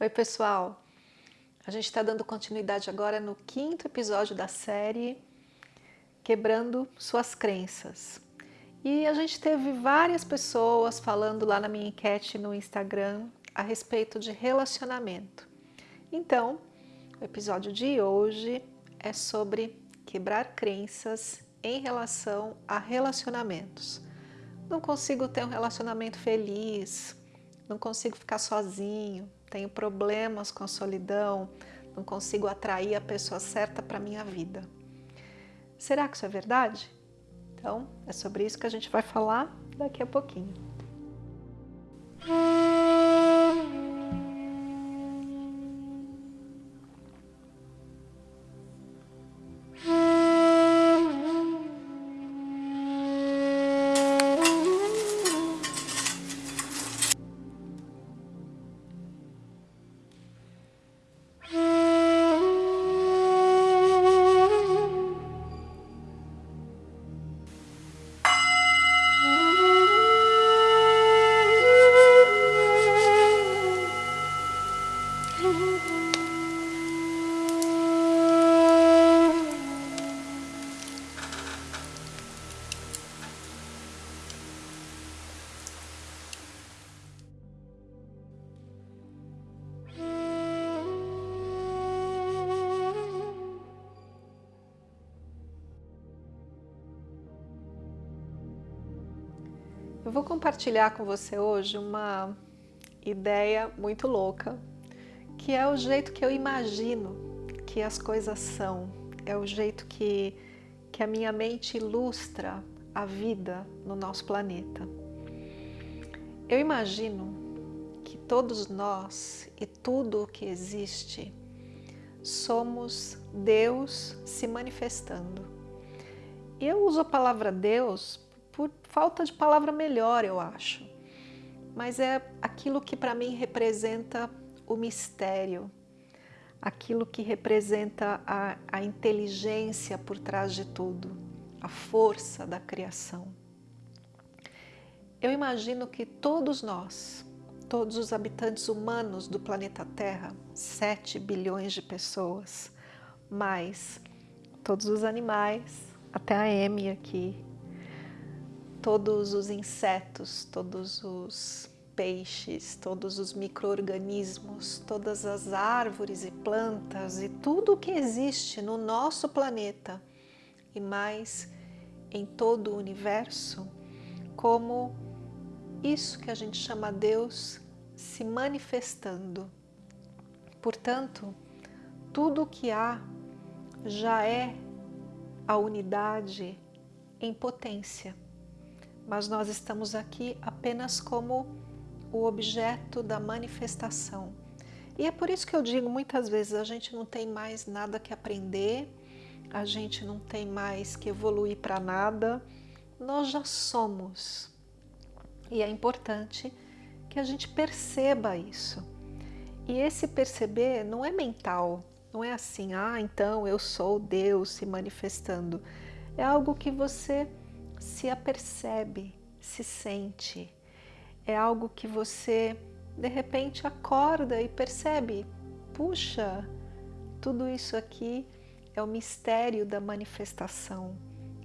Oi pessoal, a gente está dando continuidade agora no quinto episódio da série Quebrando Suas Crenças. E a gente teve várias pessoas falando lá na minha enquete no Instagram a respeito de relacionamento. Então, o episódio de hoje é sobre quebrar crenças em relação a relacionamentos. Não consigo ter um relacionamento feliz, não consigo ficar sozinho, tenho problemas com a solidão, não consigo atrair a pessoa certa para a minha vida. Será que isso é verdade? Então, é sobre isso que a gente vai falar daqui a pouquinho. Eu vou compartilhar com você hoje uma ideia muito louca, que é o jeito que eu imagino que as coisas são, é o jeito que, que a minha mente ilustra a vida no nosso planeta. Eu imagino que todos nós e tudo o que existe somos Deus se manifestando. E eu uso a palavra Deus por falta de palavra melhor, eu acho. Mas é aquilo que para mim representa o mistério, aquilo que representa a, a inteligência por trás de tudo, a força da criação. Eu imagino que todos nós, todos os habitantes humanos do planeta Terra, 7 bilhões de pessoas, mais todos os animais, até a Amy aqui, todos os insetos, todos os peixes, todos os micro-organismos, todas as árvores e plantas e tudo o que existe no nosso planeta e mais em todo o universo, como isso que a gente chama Deus se manifestando. Portanto, tudo o que há já é a unidade em potência mas nós estamos aqui apenas como o objeto da manifestação. E é por isso que eu digo muitas vezes, a gente não tem mais nada que aprender, a gente não tem mais que evoluir para nada, nós já somos. E é importante que a gente perceba isso. E esse perceber não é mental, não é assim, ah, então eu sou Deus se manifestando. É algo que você se apercebe, se sente. É algo que você de repente acorda e percebe, puxa, tudo isso aqui é o mistério da manifestação,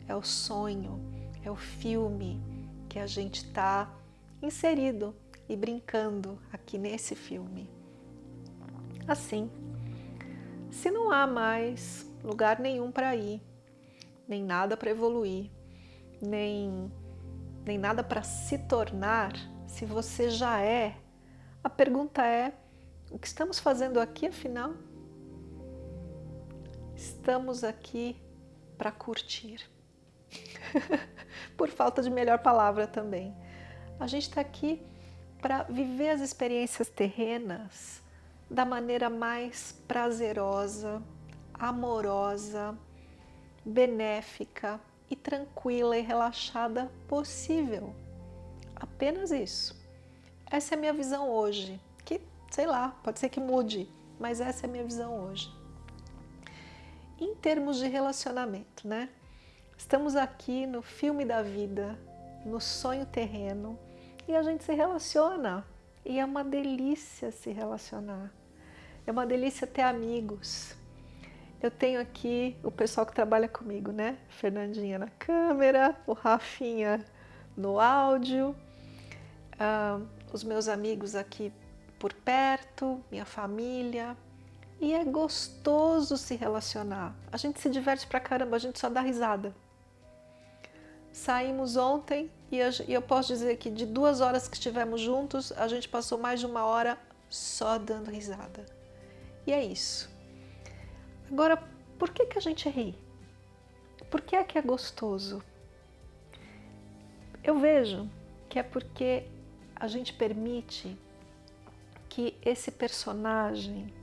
é o sonho, é o filme que a gente está inserido e brincando aqui nesse filme. Assim, se não há mais lugar nenhum para ir, nem nada para evoluir, nem, nem nada para se tornar, se você já é, a pergunta é, o que estamos fazendo aqui afinal? Estamos aqui para curtir. Por falta de melhor palavra também. A gente está aqui para viver as experiências terrenas da maneira mais prazerosa, amorosa, benéfica, e tranquila e relaxada possível. Apenas isso. Essa é a minha visão hoje, que sei lá, pode ser que mude, mas essa é a minha visão hoje. Em termos de relacionamento, né? Estamos aqui no filme da vida, no sonho terreno, e a gente se relaciona. E é uma delícia se relacionar. É uma delícia ter amigos. Eu tenho aqui o pessoal que trabalha comigo, né? Fernandinha na câmera, o Rafinha no áudio, os meus amigos aqui por perto, minha família. E é gostoso se relacionar. A gente se diverte pra caramba, a gente só dá risada. Saímos ontem e eu posso dizer que de duas horas que estivemos juntos, a gente passou mais de uma hora só dando risada. E é isso. Agora, por que, que a gente ri? Por que é que é gostoso? Eu vejo que é porque a gente permite que esse personagem,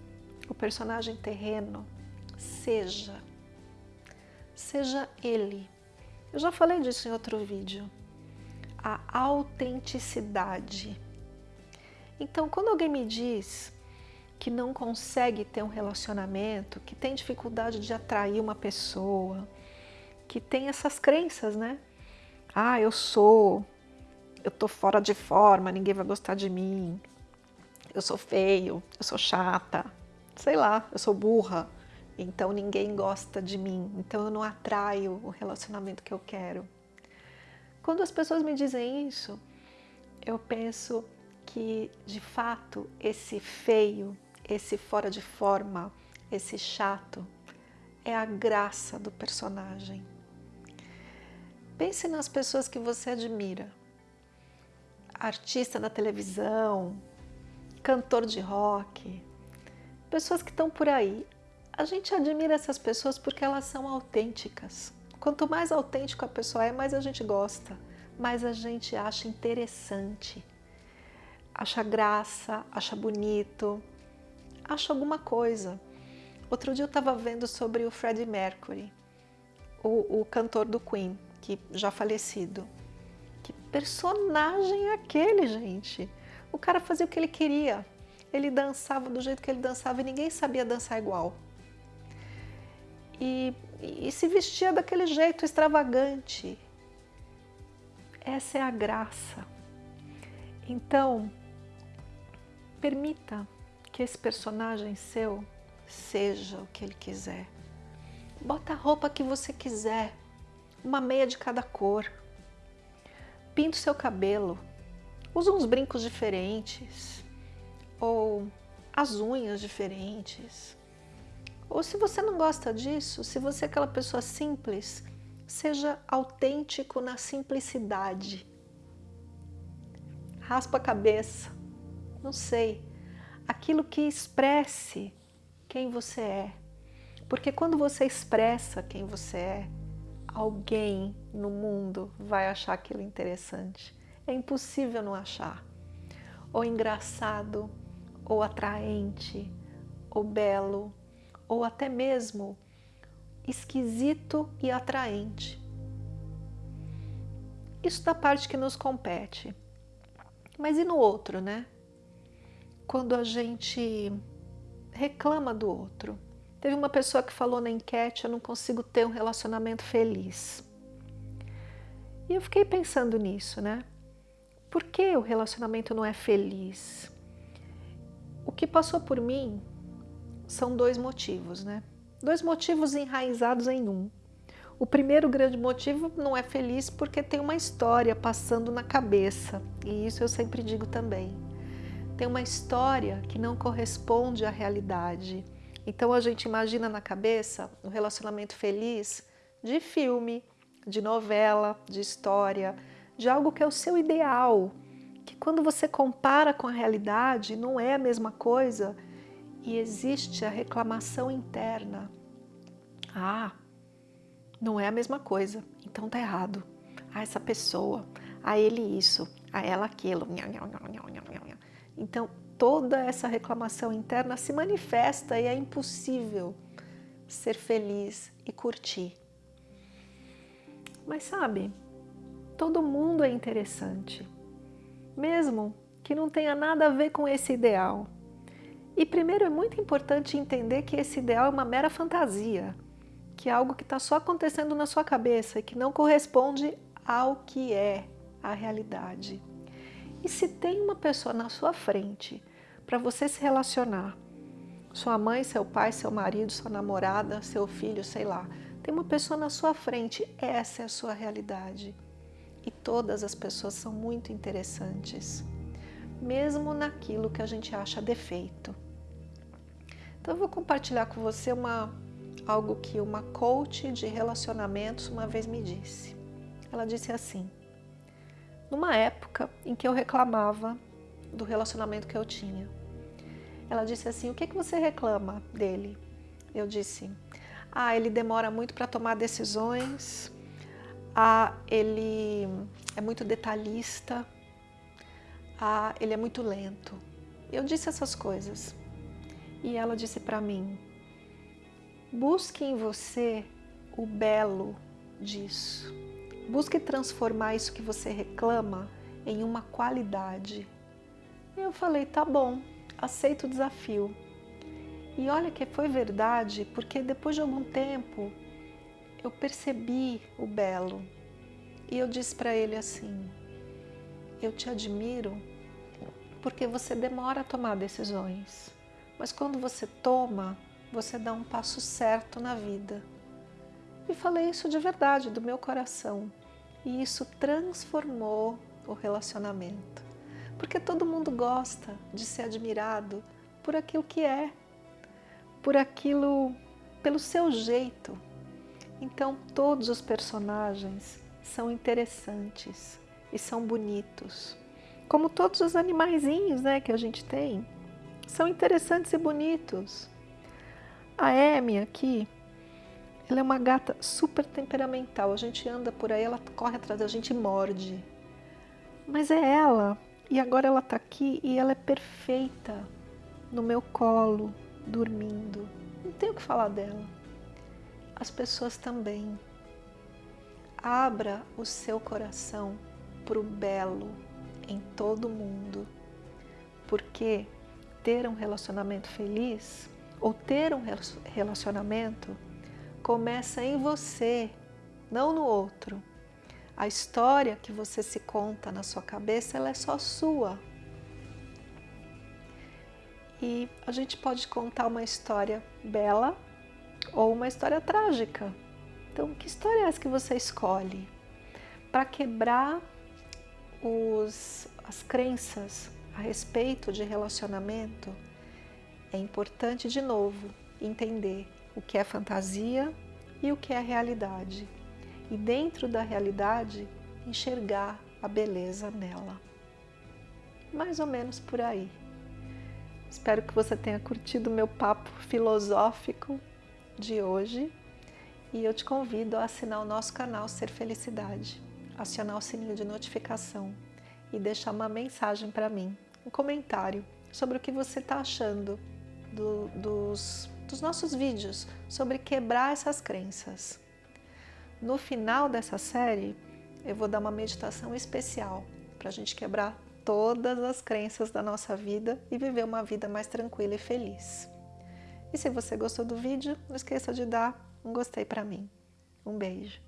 o personagem terreno, seja, seja ele. Eu já falei disso em outro vídeo. A autenticidade. Então, quando alguém me diz que não consegue ter um relacionamento, que tem dificuldade de atrair uma pessoa, que tem essas crenças, né? ah, eu sou, eu tô fora de forma, ninguém vai gostar de mim, eu sou feio, eu sou chata, sei lá, eu sou burra, então ninguém gosta de mim, então eu não atraio o relacionamento que eu quero. Quando as pessoas me dizem isso, eu penso que, de fato, esse feio, esse fora de forma, esse chato, é a graça do personagem. Pense nas pessoas que você admira. Artista na televisão, cantor de rock, pessoas que estão por aí. A gente admira essas pessoas porque elas são autênticas. Quanto mais autêntico a pessoa é, mais a gente gosta, mais a gente acha interessante, acha graça, acha bonito, acha alguma coisa. Outro dia eu estava vendo sobre o Freddie Mercury, o, o cantor do Queen que já falecido. Que personagem é aquele, gente? O cara fazia o que ele queria. Ele dançava do jeito que ele dançava e ninguém sabia dançar igual. E, e se vestia daquele jeito extravagante. Essa é a graça. Então, permita que esse personagem seu seja o que ele quiser. Bota a roupa que você quiser uma meia de cada cor. Pinta o seu cabelo, usa uns brincos diferentes, ou as unhas diferentes. Ou se você não gosta disso, se você é aquela pessoa simples, seja autêntico na simplicidade. Raspa a cabeça, não sei, aquilo que expresse quem você é. Porque quando você expressa quem você é, alguém no mundo vai achar aquilo interessante. É impossível não achar. Ou engraçado, ou atraente, ou belo, ou até mesmo esquisito e atraente. Isso da parte que nos compete. Mas e no outro, né? Quando a gente reclama do outro, Teve uma pessoa que falou na enquete, eu não consigo ter um relacionamento feliz. E eu fiquei pensando nisso, né? Por que o relacionamento não é feliz? O que passou por mim são dois motivos, né? Dois motivos enraizados em um. O primeiro grande motivo não é feliz porque tem uma história passando na cabeça, e isso eu sempre digo também. Tem uma história que não corresponde à realidade, então a gente imagina na cabeça um relacionamento feliz de filme, de novela, de história, de algo que é o seu ideal, que quando você compara com a realidade não é a mesma coisa e existe a reclamação interna. Ah, não é a mesma coisa, então tá errado. Ah, essa pessoa, a ele isso, a ela aquilo. Então, toda essa reclamação interna se manifesta e é impossível ser feliz e curtir. Mas sabe, todo mundo é interessante, mesmo que não tenha nada a ver com esse ideal. E primeiro é muito importante entender que esse ideal é uma mera fantasia, que é algo que está só acontecendo na sua cabeça e que não corresponde ao que é a realidade. E se tem uma pessoa na sua frente para você se relacionar Sua mãe, seu pai, seu marido, sua namorada, seu filho, sei lá. Tem uma pessoa na sua frente, essa é a sua realidade. E todas as pessoas são muito interessantes, mesmo naquilo que a gente acha defeito. Então eu vou compartilhar com você uma, algo que uma coach de relacionamentos uma vez me disse. Ela disse assim, numa época em que eu reclamava do relacionamento que eu tinha. Ela disse assim, o que, que você reclama dele? Eu disse, ah, ele demora muito para tomar decisões, ah, ele é muito detalhista, ah, ele é muito lento. Eu disse essas coisas. E ela disse para mim, busque em você o belo disso. Busque transformar isso que você reclama em uma qualidade. Eu falei, tá bom, aceito o desafio. E olha que foi verdade, porque depois de algum tempo eu percebi o belo. E eu disse para ele assim, eu te admiro porque você demora a tomar decisões. Mas quando você toma, você dá um passo certo na vida. E falei isso de verdade, do meu coração. E isso transformou o relacionamento. Porque todo mundo gosta de ser admirado por aquilo que é, por aquilo, pelo seu jeito. Então todos os personagens são interessantes e são bonitos. Como todos os animaizinhos né, que a gente tem são interessantes e bonitos. A Amy aqui, ela é uma gata super temperamental. A gente anda por aí, ela corre atrás da gente e morde. Mas é ela. E agora ela tá aqui e ela é perfeita no meu colo, dormindo. Não tenho o que falar dela. As pessoas também. Abra o seu coração para o belo em todo mundo. Porque ter um relacionamento feliz ou ter um relacionamento começa em você, não no outro. A história que você se conta na sua cabeça, ela é só sua. E a gente pode contar uma história bela ou uma história trágica. Então, que história é essa que você escolhe? Para quebrar os, as crenças a respeito de relacionamento, é importante de novo entender o que é fantasia e o que é realidade. E dentro da realidade, enxergar a beleza nela. Mais ou menos por aí. Espero que você tenha curtido o meu papo filosófico de hoje e eu te convido a assinar o nosso canal Ser Felicidade, acionar o sininho de notificação e deixar uma mensagem para mim um comentário sobre o que você está achando do, dos, dos nossos vídeos sobre quebrar essas crenças. No final dessa série, eu vou dar uma meditação especial para a gente quebrar todas as crenças da nossa vida e viver uma vida mais tranquila e feliz. E se você gostou do vídeo, não esqueça de dar um gostei para mim. Um beijo.